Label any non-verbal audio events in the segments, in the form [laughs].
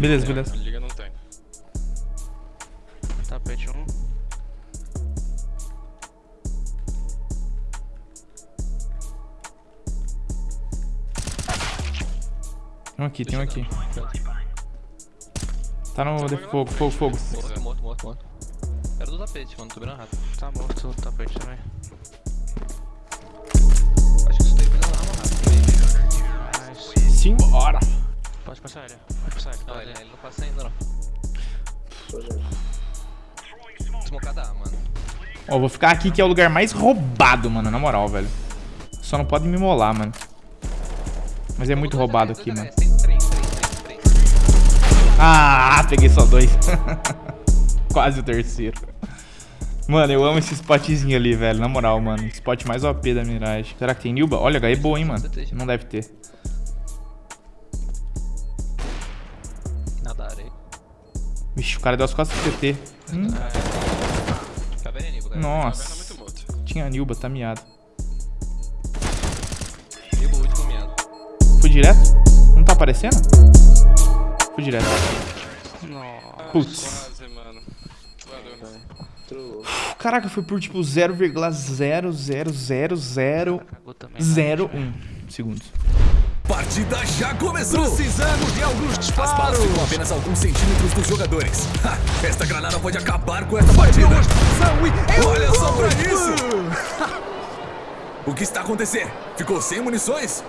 Beleza, beleza. Liga não tem. Tapete 1. Um. Tem um aqui, tem um aqui. Tá no de fogo, fogo, fogo. Morto, morto, morto, morto. Era do tapete, mano, tô virando rato. Tá morto o tapete também. Pode passar ele. Não, ele, ele. não passa ainda não. Smocada A, mano. Ó, vou ficar aqui que é o lugar mais roubado, mano, na moral, velho. Só não pode me molar, mano. Mas é muito roubado aqui, mano. Ah, peguei só dois. [laughs] Quase o terceiro. Mano, eu amo esse spotzinho ali, velho. Na moral, mano. Spot mais OP da Mirage. Será que tem Nilba? Olha, HE boa, hein, mano. Não deve ter. Vixe, o cara deu as costas pro TT. Hum, é cara. Caverna nossa. muito morto. Tinha Nilba, tá miado. Nível 8 com miado. Fui direto? Não tá aparecendo? Fui direto. Nossa. Putz. Quase, mano. Valeu. Caraca, foi por tipo 0,00001 Cagou também. né? segundos. Partida já começou! Precisamos de alguns disparos! As balas ficam apenas alguns centímetros dos jogadores. [laughs] Ha, esta granada pode acabar com essa partida! Olha só pra isso! [laughs] o que está acontecendo? Ficou sem munições?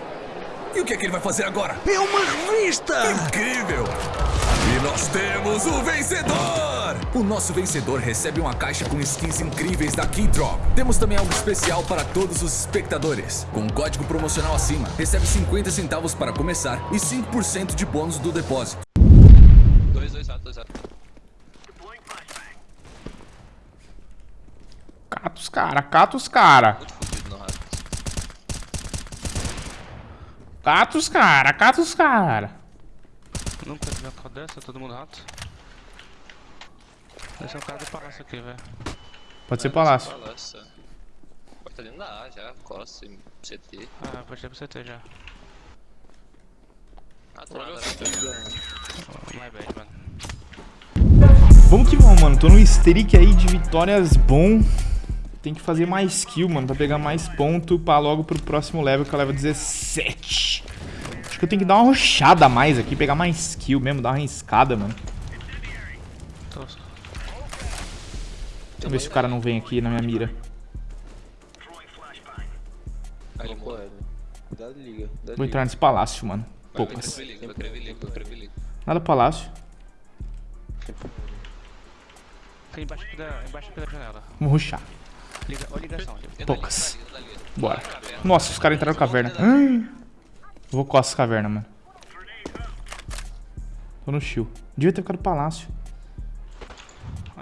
E o que é que ele vai fazer agora? É uma revista! Incrível! E nós temos o vencedor! O nosso vencedor recebe uma caixa com skins incríveis da Keydrop. Temos também algo especial para todos os espectadores. Com um código promocional acima, recebe 50 centavos para começar e 5% de bônus do depósito. 2, 2, 4, 2, 4. Cata os cara, cata os cara. Cata os cara, cata os cara. Nunca vi uma dessa, todo mundo rato. Esse é o cara do palácio aqui, velho. Pode ser palácio. Palácio. Pode estar dentro da A já, costa, CT. Ah, pode ter pro CT já. Ah, tô Olha nada. o My bad, mano. Vamos que vamos, mano. Tô no streak aí de vitórias bom. Tem que fazer mais kill, mano, pra pegar mais ponto pra logo pro próximo level, que é o level 17. Acho que eu tenho que dar uma rochada a mais aqui, pegar mais kill mesmo, dar uma arriscada, mano. Tô... Vamos ver se o cara não vem aqui na minha mira. Aí. Cuidado, liga. Cuidado, Vou entrar nesse palácio, mano. Poucas. Nada palácio. Tem embaixo da, embaixo da janela. Vamos rushar. Liga, ó ligação Poucas. Bora. Nossa, os caras entraram na caverna. Ai. Vou costas caverna, mano. Tô no shield. Devia ter ficado no palácio.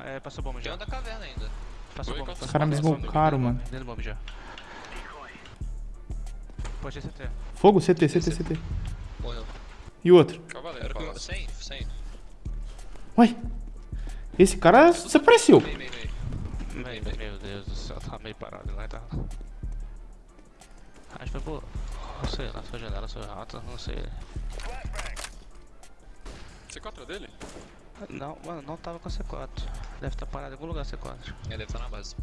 É, passou bomba Tem já. um da caverna ainda. Passou Oi, bomba. Os caras me smocaram, mano. Dentro bomba já. Pode ter CT. Fogo, CT, CT, CT. Morreu. E o outro? Cavaleiro, palácio. Sem, sem. Ué? Esse cara desapareceu. Vem, vem, vem. Meu, meu Deus do céu, tá meio parado lá, tá? Acho que foi por... Não sei, lá foi janela, foi rato, não sei. C4 é dele? Não, mano, não tava com C4. Deve estar parado em algum lugar C4. Ele deve estar na base.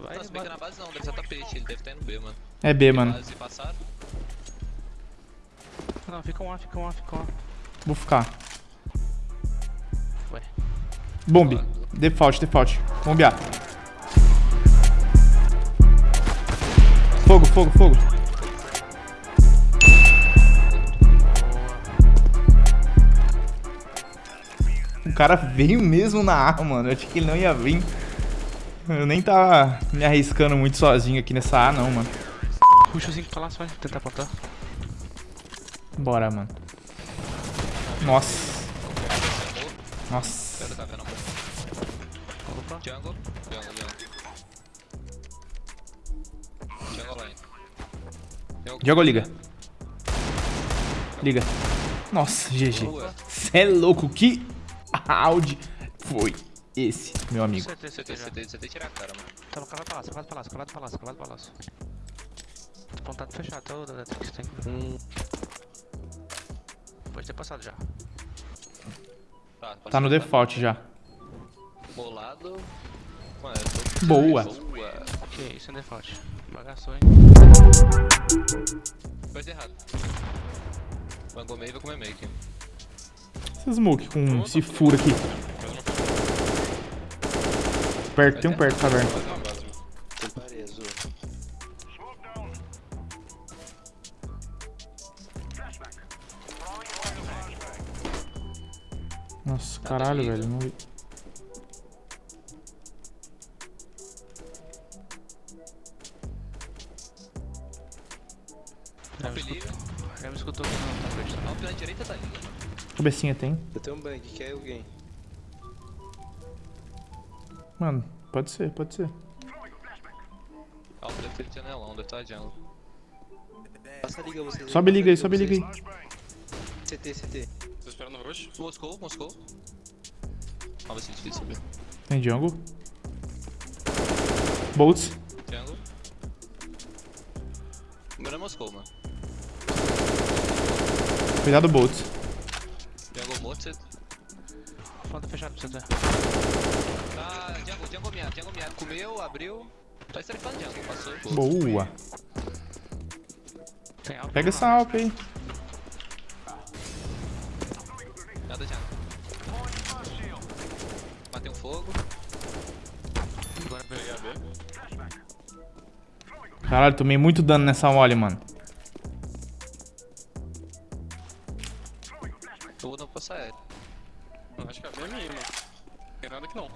Vai, Não, se bem que vai. na base não, deve estar tapete, ele deve estar indo B, mano. É B, mano. Base passaram. Não, fica um A, fica um A, fica um A. Vou ficar. Ué. Bombe. Default, default. Bombear. Fogo, fogo, fogo. Cara veio mesmo na A, mano. Eu achei que ele não ia vir. Eu nem tava me arriscando muito sozinho aqui nessa A, não, mano. Puxa o 5 palácio, vai tentar apontar. Bora, mano. Nossa. Nossa. Opa. Jungle. Jungle, jungle. Jungle line. Jungle. Joga ou liga? Liga. Nossa, GG. Cê é louco, que round foi esse, meu amigo? CT, CT CT. CT, CT tirar a cara, mano. Tava cavado palácio, cavado palácio, cavado palácio, cavado palácio. Apontado fechado, todo Detrix tem. Hum, Pode ter passado já. Tá, Tá no default já. Bolado. Mano, eu tô... Boa. Boa. Que isso, é default. Bagaçou, hein? Coisa errada. Mangou meio e vai comer meio aqui. Esse smoke com esse furo aqui. Perto, tem um perto, caverna. Separei azul. Nossa, caralho, velho. Não vi. Perigo. escutou, me escutou aqui na frente. Ó, pela direita tá liga, mano. Cabecinha tem. Eu tenho um bang, quer alguém? Mano, pode ser, pode ser. Ó, deve ter janelão, deve estar jungle. Passa a liga vocês. Sobe liga aí, sobe liga aí. CT, CT. Tô esperando o rush. Moscou, Moscou. Ó, vai ser difícil subir. Tem jungle. Bolts. Jungle. Primeiro é Moscou, mano. Cuidado, Bolts. Falta fechado pra você ter. Tá, Jungle, Jungle miado, Jungle miado. Comeu, abriu. Tá estrefando Jungle, passou. Boa. Pega essa alp aí. Nada Jungle. Matei um fogo. Agora Peguei a B. Caralho, tomei muito dano nessa mole, mano. Nada aqui não.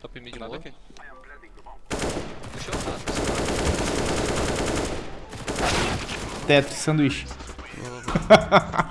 Top mid nada aqui. Puxou o rato. Teto, sanduíche. [laughs]